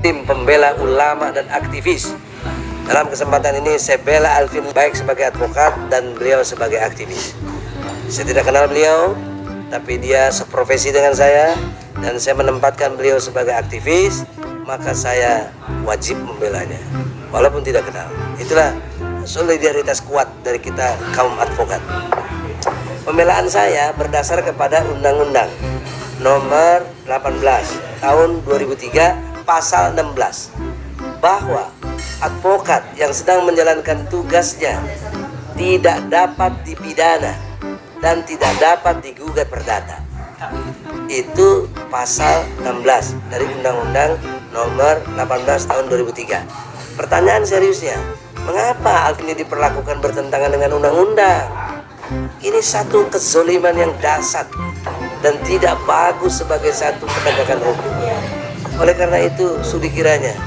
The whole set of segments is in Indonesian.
tim pembela ulama dan aktivis. Dalam kesempatan ini saya bela Alvin baik sebagai advokat dan beliau sebagai aktivis. Saya tidak kenal beliau, tapi dia seprofesi dengan saya dan saya menempatkan beliau sebagai aktivis, maka saya wajib membelanya walaupun tidak kenal. Itulah solidaritas kuat dari kita kaum advokat. Pembelaan saya berdasar kepada undang-undang nomor 18 tahun 2003 pasal 16 bahwa advokat yang sedang menjalankan tugasnya tidak dapat dipidana dan tidak dapat digugat perdata. Itu pasal 16 dari Undang-Undang nomor 18 tahun 2003 pertanyaan seriusnya mengapa hal ini diperlakukan bertentangan dengan undang-undang? Ini satu kezoliman yang dasar dan tidak bagus sebagai satu penegakan hukum oleh karena itu sudi kiranya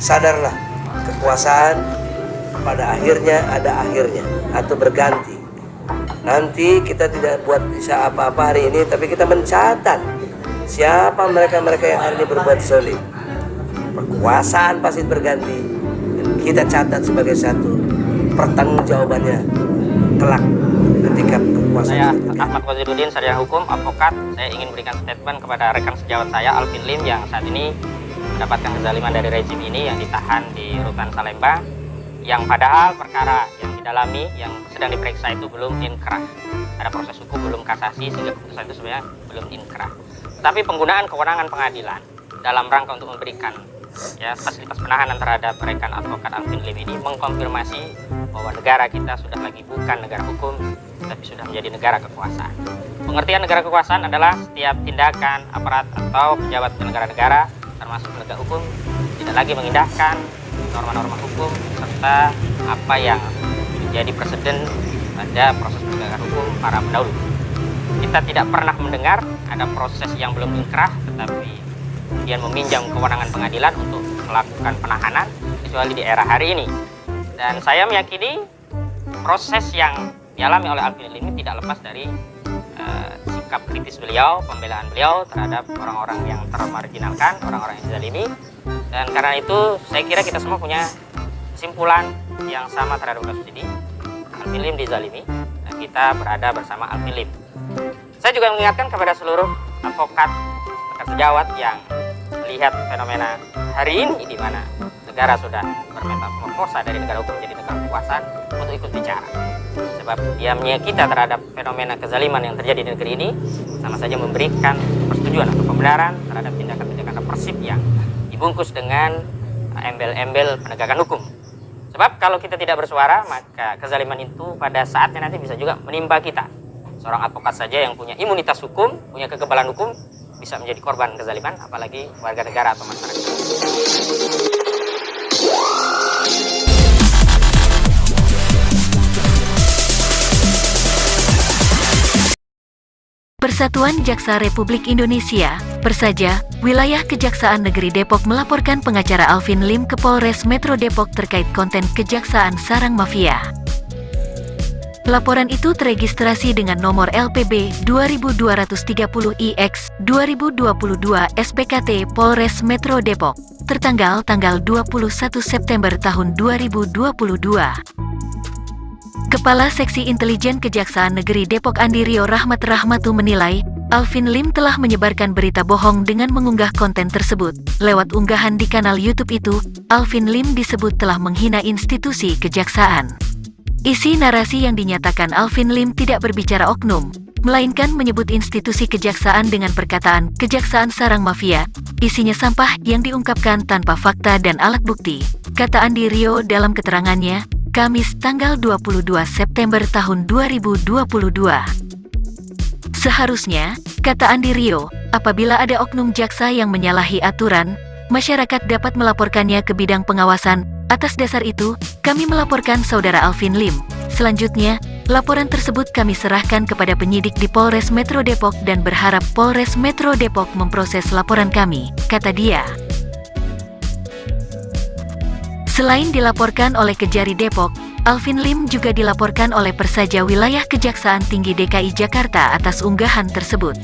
sadarlah kekuasaan pada akhirnya ada akhirnya atau berganti. Nanti kita tidak buat bisa apa-apa hari ini tapi kita mencatat siapa mereka-mereka yang hari ini berbuat solid. Kekuasaan pasti berganti kita catat sebagai satu pertanggungjawabannya kelak ketika saya Ahmad Waziruddin sarjana hukum advokat. Saya ingin berikan statement kepada rekan sejawat saya Alvin Lim yang saat ini mendapatkan kezaliman dari rezim ini yang ditahan di rutan Salemba yang padahal perkara yang didalami yang sedang diperiksa itu belum inkrah. Ada proses hukum belum kasasi sehingga keputusan itu sebenarnya belum inkrah. Tapi penggunaan kewenangan pengadilan dalam rangka untuk memberikan ya fasilitas penahanan terhadap rekan advokat Alvin Lim ini mengkonfirmasi bahwa negara kita sudah lagi bukan negara hukum tapi sudah menjadi negara kekuasaan pengertian negara kekuasaan adalah setiap tindakan aparat atau pejabat penyelenggara negara termasuk penegak hukum tidak lagi mengindahkan norma-norma hukum serta apa yang menjadi presiden pada proses penegakan hukum para pendahulu. Kita tidak pernah mendengar ada proses yang belum inkrah tetapi kemudian meminjam kewenangan pengadilan untuk melakukan penahanan kecuali di era hari ini. Dan saya meyakini proses yang dialami oleh Alvin ini tidak lepas dari uh, sikap kritis beliau, pembelaan beliau terhadap orang-orang yang termarginalkan, orang-orang yang dizalimi. Dan karena itu saya kira kita semua punya kesimpulan yang sama terhadap kasus ini. Alvin Lim dizalimi dan kita berada bersama Alvin Lim. Saya juga mengingatkan kepada seluruh advokat, rekan sejawat yang melihat fenomena hari ini di mana negara sudah bermetamorfosa dari negara hukum menjadi negara kekuasaan untuk ikut bicara sebab diamnya kita terhadap fenomena kezaliman yang terjadi di negeri ini sama saja memberikan persetujuan atau pembenaran terhadap tindakan-tindakan represif yang dibungkus dengan embel-embel penegakan hukum. Sebab kalau kita tidak bersuara, maka kezaliman itu pada saatnya nanti bisa juga menimpa kita. Seorang advokat saja yang punya imunitas hukum, punya kekebalan hukum, bisa menjadi korban kezaliman, apalagi warga negara atau masyarakat. Persatuan Jaksa Republik Indonesia, Persaja, Wilayah Kejaksaan Negeri Depok melaporkan pengacara Alvin Lim ke Polres Metro Depok terkait konten Kejaksaan Sarang Mafia. Laporan itu teregistrasi dengan nomor LPB 2230IX 2022 SPKT Polres Metro Depok, tertanggal tanggal 21 September tahun 2022. Kepala Seksi Intelijen Kejaksaan Negeri Depok Andi Rio Rahmat Rahmatu menilai, Alvin Lim telah menyebarkan berita bohong dengan mengunggah konten tersebut. Lewat unggahan di kanal YouTube itu, Alvin Lim disebut telah menghina institusi kejaksaan. Isi narasi yang dinyatakan Alvin Lim tidak berbicara oknum, melainkan menyebut institusi kejaksaan dengan perkataan kejaksaan sarang mafia, isinya sampah yang diungkapkan tanpa fakta dan alat bukti. Kata Andi Rio dalam keterangannya, Kamis tanggal 22 September tahun 2022. Seharusnya, kata Andi Rio, apabila ada oknum jaksa yang menyalahi aturan, masyarakat dapat melaporkannya ke bidang pengawasan. Atas dasar itu, kami melaporkan saudara Alvin Lim. Selanjutnya, laporan tersebut kami serahkan kepada penyidik di Polres Metro Depok dan berharap Polres Metro Depok memproses laporan kami, kata dia. Selain dilaporkan oleh Kejari Depok, Alvin Lim juga dilaporkan oleh Persaja Wilayah Kejaksaan Tinggi DKI Jakarta atas unggahan tersebut.